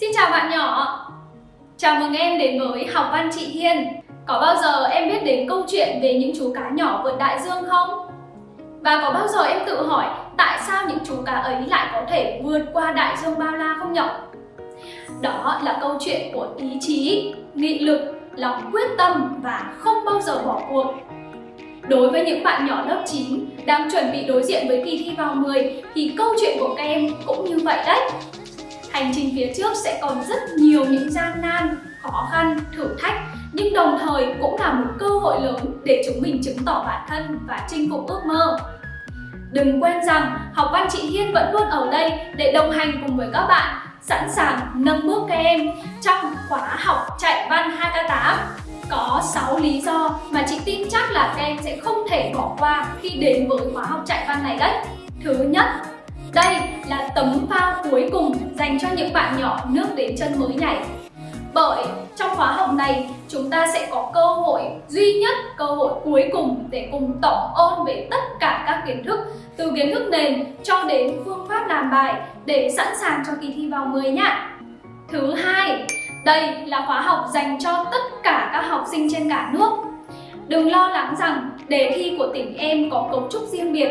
Xin chào bạn nhỏ Chào mừng em đến với Học Văn Chị Hiên Có bao giờ em biết đến câu chuyện về những chú cá nhỏ vượt đại dương không? Và có bao giờ em tự hỏi tại sao những chú cá ấy lại có thể vượt qua đại dương bao la không nhỉ? Đó là câu chuyện của ý chí, nghị lực, lòng quyết tâm và không bao giờ bỏ cuộc Đối với những bạn nhỏ lớp 9 đang chuẩn bị đối diện với kỳ thi vào 10 thì câu chuyện của các em cũng như vậy đấy. Hành trình phía trước sẽ còn rất nhiều những gian nan, khó khăn, thử thách nhưng đồng thời cũng là một cơ hội lớn để chúng mình chứng tỏ bản thân và chinh phục ước mơ. Đừng quên rằng học văn chị Hiên vẫn luôn ở đây để đồng hành cùng với các bạn, sẵn sàng nâng bước các em trong khóa học chạy văn 2K8 có 6 lý do mà chị tin chắc là các em sẽ không thể bỏ qua khi đến với khóa học chạy văn này đấy. Thứ nhất, đây là tấm phao cuối cùng dành cho những bạn nhỏ nước đến chân mới nhảy. Bởi trong khóa học này chúng ta sẽ có cơ hội duy nhất, cơ hội cuối cùng để cùng tổng ôn về tất cả các kiến thức từ kiến thức nền cho đến phương pháp làm bài để sẵn sàng cho kỳ thi vào 10 nhá. Thứ hai, đây là khóa học dành cho tất cả các học sinh trên cả nước. Đừng lo lắng rằng đề thi của tỉnh em có cấu trúc riêng biệt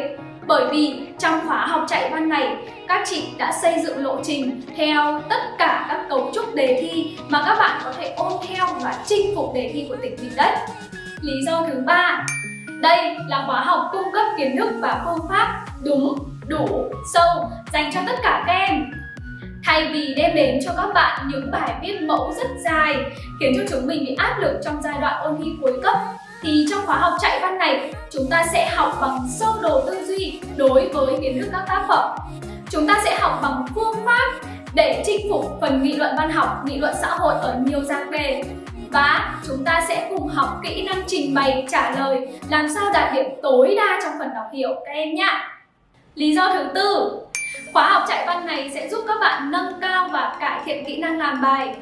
bởi vì trong khóa học chạy văn này, các chị đã xây dựng lộ trình theo tất cả các cấu trúc đề thi mà các bạn có thể ôn theo và chinh phục đề thi của tỉnh mình đấy. Lý do thứ ba, đây là khóa học cung cấp kiến thức và phương pháp đúng, đủ, sâu dành cho tất cả các em Thay vì đem đến cho các bạn những bài viết mẫu rất dài khiến cho chúng mình bị áp lực trong giai đoạn ôn thi cuối cấp thì trong khóa học chạy văn này chúng ta sẽ học bằng sơ đồ tư duy đối với kiến thức các tác phẩm. Chúng ta sẽ học bằng phương pháp để chinh phục phần nghị luận văn học, nghị luận xã hội ở nhiều dạng đề và chúng ta sẽ cùng học kỹ năng trình bày, trả lời làm sao đạt điểm tối đa trong phần đọc hiểu các em nhé. Lý do thứ tư, Khóa học chạy văn này sẽ giúp các bạn nâng cao và cải thiện kỹ năng làm bài.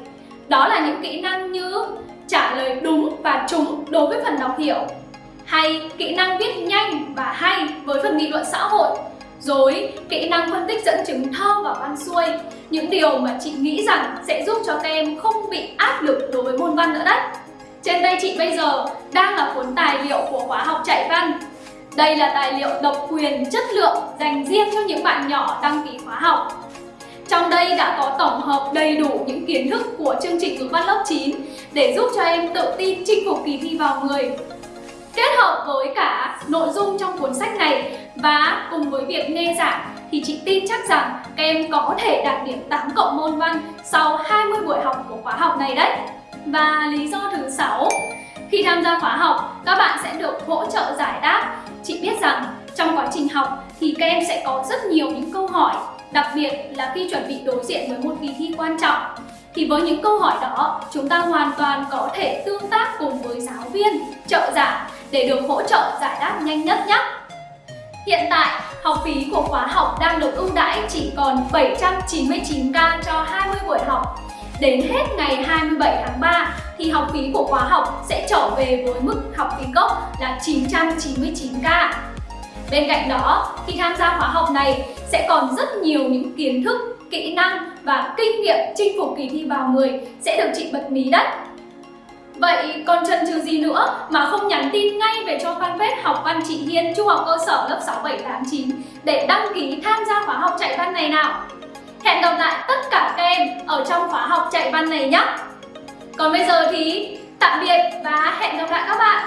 Đó là những kỹ năng như trả lời đúng và chúng đối với phần đọc hiểu. Hay kỹ năng viết nhanh và hay với phần nghị luận xã hội. Rồi kỹ năng phân tích dẫn chứng thơ và văn xuôi. Những điều mà chị nghĩ rằng sẽ giúp cho các em không bị áp lực đối với môn văn nữa đấy. Trên tay chị bây giờ đang là cuốn tài liệu của khóa học chạy văn. Đây là tài liệu độc quyền chất lượng dành riêng cho những bạn nhỏ đăng ký khóa học. Đây đã có tổng hợp đầy đủ những kiến thức của chương trình ngữ văn lớp 9 để giúp cho em tự tin chinh phục kỳ thi vào 10. Kết hợp với cả nội dung trong cuốn sách này và cùng với việc nghe giảng thì chị tin chắc rằng các em có thể đạt điểm 8 cộng môn văn sau 20 buổi học của khóa học này đấy. Và lý do thứ 6, khi tham gia khóa học, các bạn sẽ được hỗ trợ giải đáp Chị biết rằng trong quá trình học thì các em sẽ có rất nhiều những câu hỏi Đặc biệt là khi chuẩn bị đối diện với một kỳ thi quan trọng Thì với những câu hỏi đó, chúng ta hoàn toàn có thể tương tác cùng với giáo viên, trợ giảng để được hỗ trợ giải đáp nhanh nhất nhé Hiện tại, học phí của khóa học đang được ưu đãi chỉ còn 799k cho 20 buổi học Đến hết ngày 27 tháng 3 thì học phí của khóa học sẽ trở về với mức học phí gốc là 999k. Bên cạnh đó, khi tham gia khóa học này sẽ còn rất nhiều những kiến thức, kỹ năng và kinh nghiệm chinh phục kỳ thi vào 10 sẽ được chị bật mí đấy. Vậy còn chần chừ gì nữa mà không nhắn tin ngay về cho fanpage học văn chị Hiên Trung học cơ sở lớp 6, 7, 8, 9 để đăng ký tham gia khóa học chạy văn này nào. Hẹn gặp lại tất cả các em ở trong khóa học chạy văn này nhé. Còn bây giờ thì tạm biệt và hẹn gặp lại các bạn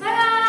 bye bye